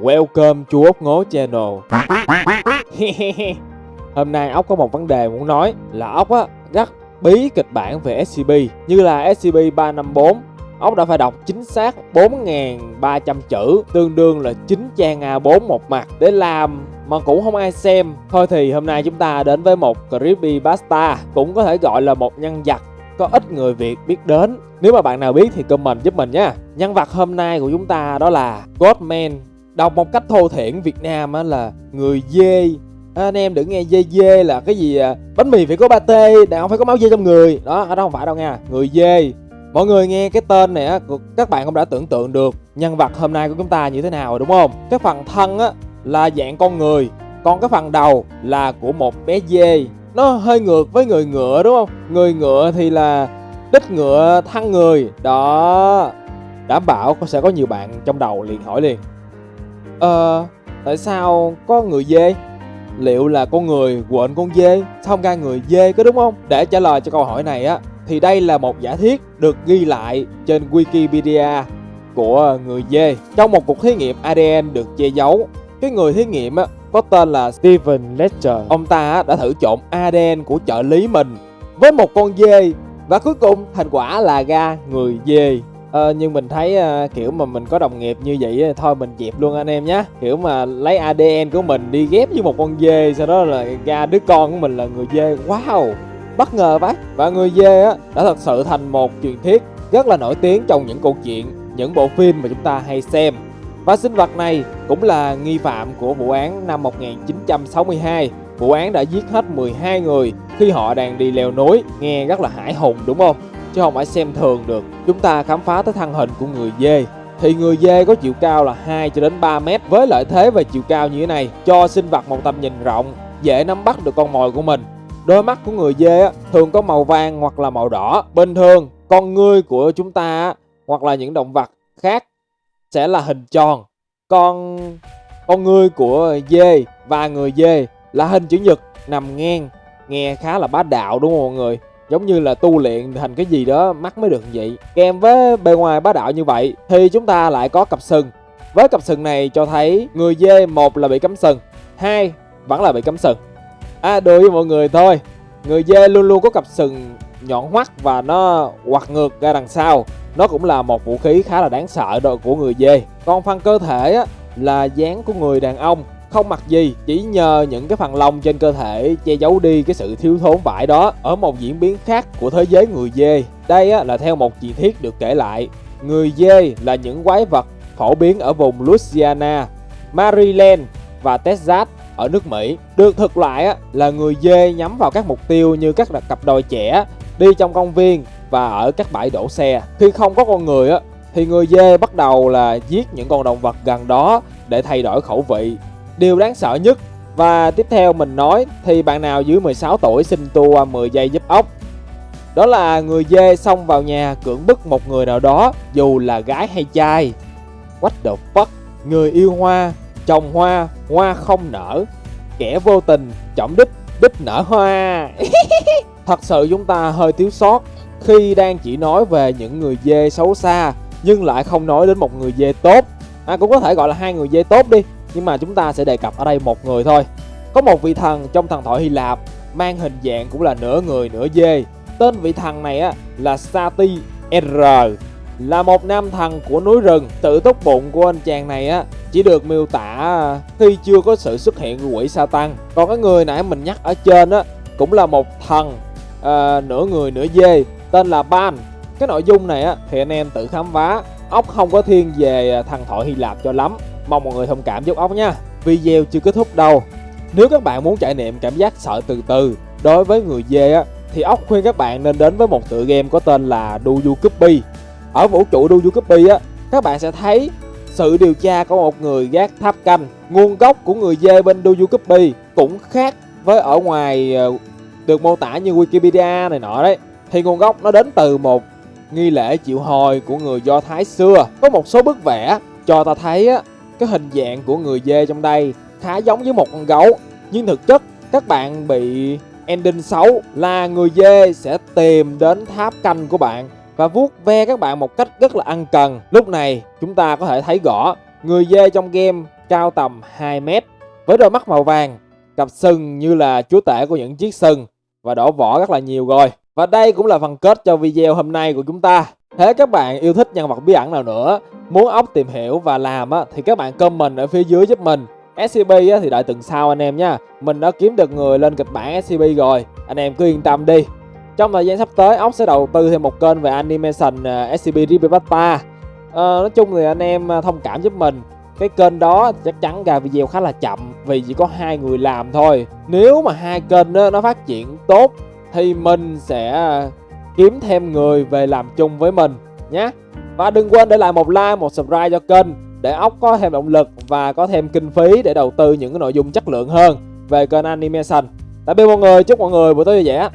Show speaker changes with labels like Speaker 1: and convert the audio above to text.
Speaker 1: Welcome chú ốc ngố channel. Hôm nay ốc có một vấn đề muốn nói là ốc á rất bí kịch bản về SCP Như là SCP-354 Ốc đã phải đọc chính xác 4.300 chữ, Tương đương là 9 trang A4 một mặt Để làm mà cũng không ai xem. Thôi thì hôm nay chúng ta đến với một Creepypasta Cũng có thể gọi là một nhân vật có ít người Việt biết đến. Nếu mà bạn nào biết thì comment giúp mình nha. Nhân vật hôm nay của chúng ta đó là Godman. Đọc một cách thô thiển Việt Nam á là người dê. Anh em đừng nghe dê dê là cái gì à, bánh mì phải có ba tê đàn ông phải có máu dê trong người. Đó ở đó không phải đâu nha người dê. Mọi người nghe cái tên này á các bạn cũng đã tưởng tượng được nhân vật hôm nay của chúng ta như thế nào rồi đúng không? Cái phần thân á là dạng con người còn cái phần đầu là của một bé dê. Nó hơi ngược với người ngựa đúng không? Người ngựa thì là đích ngựa thăng người. Đó đảm bảo sẽ có nhiều bạn trong đầu liền hỏi liền ờ tại sao có người dê liệu là con người quên con dê, xong không ra người dê có đúng không để trả lời cho câu hỏi này á, thì đây là một giả thiết được ghi lại trên wikipedia của người dê trong một cuộc thí nghiệm adn được che giấu, cái người thí nghiệm á, có tên là Steven Ledger. Ông ta đã thử trộn ADN của trợ lý mình với một con dê và cuối cùng thành quả là ra người dê. Ờ, nhưng mình thấy à, kiểu mà mình có đồng nghiệp như vậy thôi mình dẹp luôn anh em nhé kiểu mà lấy ADN của mình đi ghép với một con dê sau đó là ra đứa con của mình là người dê wow bất ngờ vậy và người dê á đã thật sự thành một truyền thuyết rất là nổi tiếng trong những câu chuyện những bộ phim mà chúng ta hay xem và sinh vật này cũng là nghi phạm của vụ án năm 1962. Vụ án đã giết hết 12 người khi họ đang đi leo núi, nghe rất là hải hùng đúng không? Chứ không phải xem thường được. Chúng ta khám phá tới thân hình của người dê. Thì người dê có chiều cao là 2 cho đến 3 mét với lợi thế về chiều cao như thế này cho sinh vật một tầm nhìn rộng, dễ nắm bắt được con mồi của mình. Đôi mắt của người dê thường có màu vàng hoặc là màu đỏ. Bình thường, con ngươi của chúng ta hoặc là những động vật khác sẽ là hình tròn con con ngươi của dê và người dê là hình chữ nhật nằm ngang nghe khá là bá đạo đúng không mọi người giống như là tu luyện thành cái gì đó mắt mới được vậy. Kèm với bề ngoài bá đạo như vậy thì chúng ta lại có cặp sừng. Với cặp sừng này cho thấy người dê một là bị cấm sừng hai vẫn là bị cấm sừng. À đùa với mọi người thôi. Người dê luôn luôn có cặp sừng nhọn hoắt và nó quạt ngược ra đằng sau. Nó cũng là một vũ khí khá là đáng sợ đội của người dê. Còn phần cơ thể á, là dáng của người đàn ông không mặc gì chỉ nhờ những cái phần lông trên cơ thể che giấu đi cái sự thiếu thốn vải đó ở một diễn biến khác của thế giới người dê đây á, là theo một truyền thuyết được kể lại người dê là những quái vật phổ biến ở vùng Louisiana Maryland và Texas ở nước Mỹ được thực lại á, là người dê nhắm vào các mục tiêu như các cặp đôi trẻ đi trong công viên và ở các bãi đổ xe. Khi không có con người á thì người dê bắt đầu là giết những con động vật gần đó để thay đổi khẩu vị. Điều đáng sợ nhất và tiếp theo mình nói thì bạn nào dưới 16 tuổi xin tua 10 giây giúp ốc. Đó là người dê xông vào nhà cưỡng bức một người nào đó dù là gái hay trai. What the fuck? Người yêu hoa, trồng hoa, hoa không nở. Kẻ vô tình, trọng đích, đích nở hoa. Thật sự chúng ta hơi thiếu sót khi đang chỉ nói về những người dê xấu xa nhưng lại không nói đến một người dê tốt à, cũng có thể gọi là hai người dê tốt đi nhưng mà chúng ta sẽ đề cập ở đây một người thôi. Có một vị thần trong thần thoại Hy Lạp mang hình dạng cũng là nửa người nửa dê. Tên vị thần này á là Sati R. Là một nam thần của núi rừng. Tự túc bụng của anh chàng này á chỉ được miêu tả khi chưa có sự xuất hiện của quỷ Satan. Còn cái người nãy mình nhắc ở trên á cũng là một thần à, nửa người nửa dê tên là Ban. Cái nội dung này á thì anh em tự khám phá. Ốc không có thiên về thần thoại Hy Lạp cho lắm mong mọi người thông cảm giúp ốc nha. Video chưa kết thúc đâu. Nếu các bạn muốn trải nghiệm cảm giác sợ từ từ đối với người dê á thì ốc khuyên các bạn nên đến với một tựa game có tên là Duyu Copy. Ở vũ trụ Duyu Copy á các bạn sẽ thấy sự điều tra của một người gác tháp canh. Nguồn gốc của người dê bên Duyu Copy cũng khác với ở ngoài ờ, được mô tả như Wikipedia này nọ đấy. Thì nguồn gốc nó đến từ một nghi lễ chịu hồi của người Do Thái xưa. Có một số bức vẽ cho ta thấy á, cái hình dạng của người dê trong đây khá giống với một con gấu. Nhưng thực chất các bạn bị ending xấu là người dê sẽ tìm đến tháp canh của bạn và vuốt ve các bạn một cách rất là ăn cần. Lúc này chúng ta có thể thấy rõ người dê trong game cao tầm 2 mét với đôi mắt màu vàng, cặp sừng như là chúa tể của những chiếc sừng và đổ vỏ rất là nhiều rồi. Và đây cũng là phần kết cho video hôm nay của chúng ta. Thế các bạn yêu thích nhân vật bí ẩn nào nữa, muốn ốc tìm hiểu và làm á, thì các bạn comment ở phía dưới giúp mình. SCP á, thì đợi tuần sau anh em nha. Mình đã kiếm được người lên kịch bản SCP rồi, anh em cứ yên tâm đi. Trong thời gian sắp tới, ốc sẽ đầu tư thêm một kênh về animation SCP Ripipata. À, ờ, nói chung thì anh em à, thông cảm giúp mình cái kênh đó chắc chắn ra video khá là chậm vì chỉ có hai người làm thôi nếu mà hai kênh đó, nó phát triển tốt thì mình sẽ à, kiếm thêm người về làm chung với mình nhé. Và đừng quên để lại một like, một subscribe cho kênh để ốc có thêm động lực và có thêm kinh phí để đầu tư những cái nội dung chất lượng hơn về kênh animation. Tạm biệt mọi người, chúc mọi người buổi tối vui vẻ.